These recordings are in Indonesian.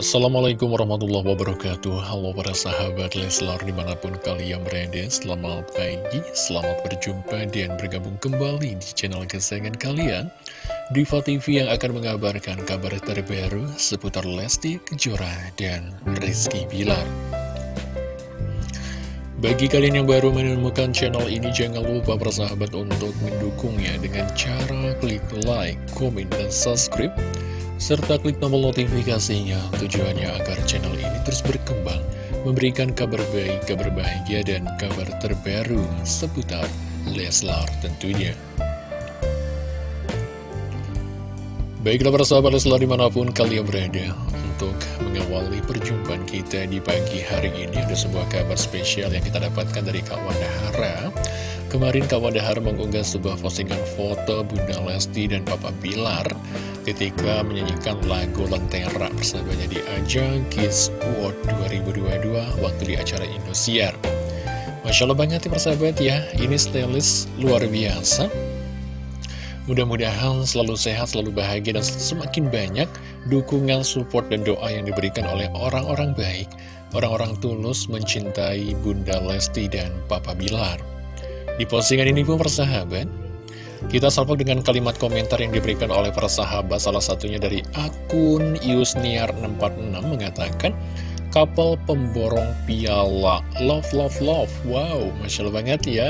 Assalamualaikum warahmatullahi wabarakatuh. Halo para sahabat Leslar di mana pun kalian berada Selamat pagi, selamat berjumpa dan bergabung kembali di channel kesayangan kalian. Diva TV yang akan mengabarkan kabar terbaru seputar Lesti Kejora dan Rizky Bilar. Bagi kalian yang baru menemukan channel ini, jangan lupa bersahabat untuk mendukungnya dengan cara klik like, komen, dan subscribe serta klik tombol notifikasinya tujuannya agar channel ini terus berkembang, memberikan kabar baik, kabar bahagia, dan kabar terbaru seputar Leslar tentunya. Baiklah para sahabat Leslar di mana pun kalian berada Untuk mengawali perjumpaan kita di pagi hari ini Ada sebuah kabar spesial yang kita dapatkan dari Kak Wanda Hara Kemarin Kak Wanda Hara mengunggah sebuah postingan foto Bunda Lesti dan Papa Bilar ketika menyanyikan lagu Lentera persahabatnya di ajang Kids World 2022 waktu di acara Indosiar. Masya Allah banget ya persahabat ya, ini stylist luar biasa. Mudah-mudahan selalu sehat, selalu bahagia, dan semakin banyak dukungan, support, dan doa yang diberikan oleh orang-orang baik, orang-orang tulus mencintai Bunda Lesti dan Papa Bilar. Di postingan ini pun persahabat, kita salvo dengan kalimat komentar yang diberikan oleh para sahabat, salah satunya dari akun Yusniar646 mengatakan, Kapal pemborong piala, love, love, love, wow, Masya Allah banget ya,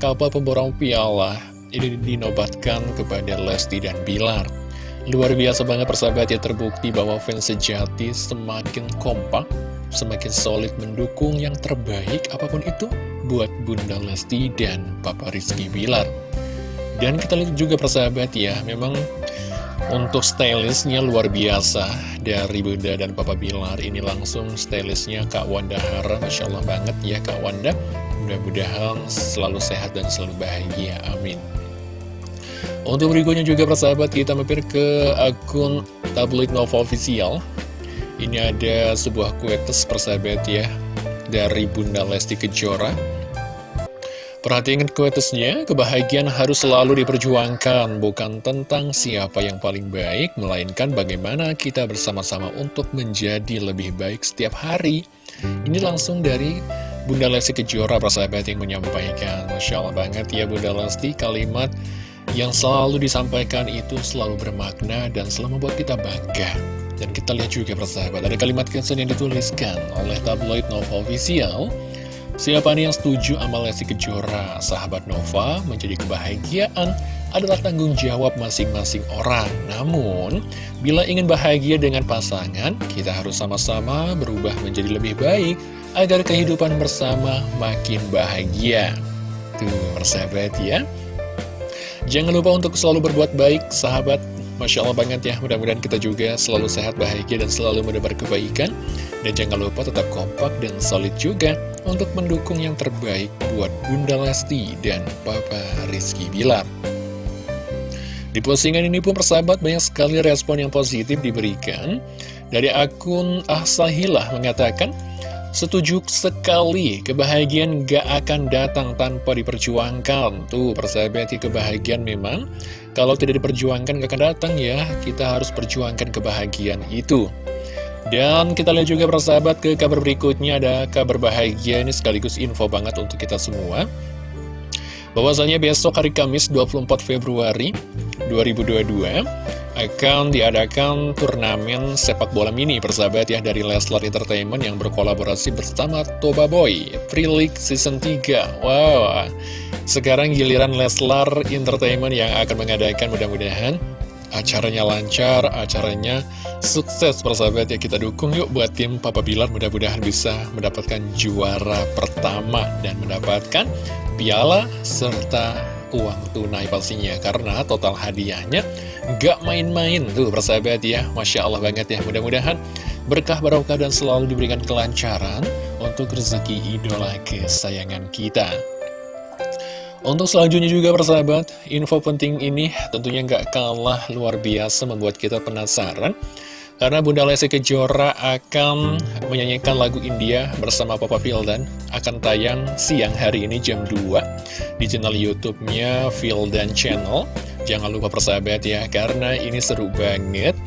kapal pemborong piala, ini dinobatkan kepada Lesti dan Bilar. Luar biasa banget persahabat ya terbukti bahwa fans sejati semakin kompak, semakin solid mendukung yang terbaik apa pun itu buat Bunda Lesti dan Papa Rizky Bilar. Dan kita lihat juga persahabat ya, memang untuk stylistnya luar biasa dari Bunda dan Papa Bilar. Ini langsung stylistnya Kak Wanda Hara Masya Allah banget ya Kak Wanda. Mudah-mudahan selalu sehat dan selalu bahagia, amin. Untuk berikutnya juga persahabat kita mampir ke akun tabloid Nova Official. Ini ada sebuah kuetes persahabat ya Dari Bunda Lesti Kejora Perhatikan kuetesnya, kebahagiaan harus selalu diperjuangkan, bukan tentang siapa yang paling baik, melainkan bagaimana kita bersama-sama untuk menjadi lebih baik setiap hari. Ini langsung dari Bunda Lesti Kejora, persahabat yang menyampaikan. Masya Allah banget ya Bunda Lesti, kalimat yang selalu disampaikan itu selalu bermakna dan selalu membuat kita bangga. Dan kita lihat juga persahabat, ada kalimat caption yang dituliskan oleh tabloid Nova Official, Siapa nih yang setuju sama Lesti Kejora? Sahabat Nova menjadi kebahagiaan adalah tanggung jawab masing-masing orang. Namun, bila ingin bahagia dengan pasangan, kita harus sama-sama berubah menjadi lebih baik agar kehidupan bersama makin bahagia. Tuh, persahabat ya. Jangan lupa untuk selalu berbuat baik, sahabat. Masya Allah banget ya, mudah-mudahan kita juga selalu sehat, bahagia, dan selalu mendebar kebaikan. Dan jangan lupa tetap kompak dan solid juga untuk mendukung yang terbaik buat Bunda Lesti dan Papa Rizky Bilar. Di postingan ini pun persahabat banyak sekali respon yang positif diberikan. Dari akun Ahsahilah mengatakan, Setuju sekali, kebahagiaan gak akan datang tanpa diperjuangkan. Tuh, persahabat, kebahagiaan memang, kalau tidak diperjuangkan gak akan datang ya. Kita harus perjuangkan kebahagiaan itu. Dan kita lihat juga persahabat ke kabar berikutnya ada kabar bahagia ini sekaligus info banget untuk kita semua. Bahwasanya besok hari Kamis 24 Februari 2022 akan diadakan turnamen sepak bola mini persahabat ya dari Leslar Entertainment yang berkolaborasi bersama Toba Boy Free League Season 3. Wow, sekarang giliran Leslar Entertainment yang akan mengadakan mudah-mudahan acaranya lancar, acaranya sukses persahabat ya kita dukung yuk buat tim Papa Bilar. Mudah-mudahan bisa mendapatkan juara pertama dan mendapatkan piala serta uang tunai pastinya. Karena total hadiahnya gak main-main. Tuh persahabat ya Masya Allah banget ya. Mudah-mudahan berkah barokah dan selalu diberikan kelancaran untuk rezeki idola kesayangan kita. Untuk selanjutnya juga persahabat, info penting ini tentunya nggak kalah luar biasa membuat kita penasaran. Karena Bunda Lesti Kejora akan menyanyikan lagu India bersama Papa Fildan akan tayang siang hari ini jam 2 di channel YouTube-nya Fildan Channel. Jangan lupa persahabat ya, karena ini seru banget.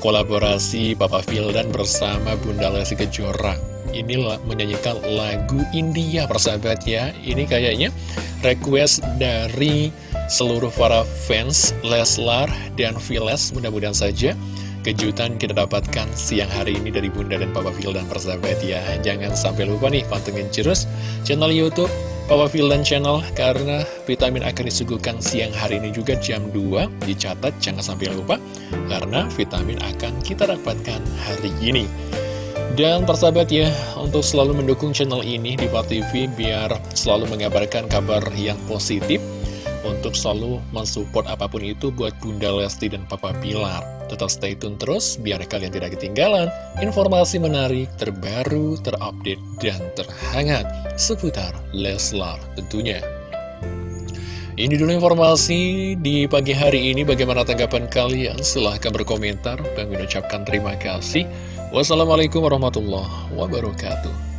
kolaborasi Papa Vildan bersama Bunda Lesti Kejora Ini menyanyikan lagu India persahabat ya Ini kayaknya request dari seluruh para fans Leslar dan Viles Mudah-mudahan saja kejutan kita dapatkan siang hari ini dari Bunda dan Papa Phil dan persahabat ya. Jangan sampai lupa nih pantengin terus channel Youtube Papa Phil dan channel Karena vitamin akan disuguhkan siang hari ini juga jam 2 Dicatat jangan sampai lupa Karena vitamin akan kita dapatkan hari ini. Dan persahabat ya, untuk selalu mendukung channel ini di TV biar selalu mengabarkan kabar yang positif untuk selalu mensupport apa pun itu buat Bunda Lesti dan Papa Pilar. Tetap stay tune terus biar kalian tidak ketinggalan informasi menarik, terbaru, terupdate, dan terhangat seputar Leslar tentunya. Ini dulu informasi di pagi hari ini. Bagaimana tanggapan kalian? Silahkan berkomentar. Bang ucapkan terima kasih. Wassalamualaikum warahmatullahi wabarakatuh.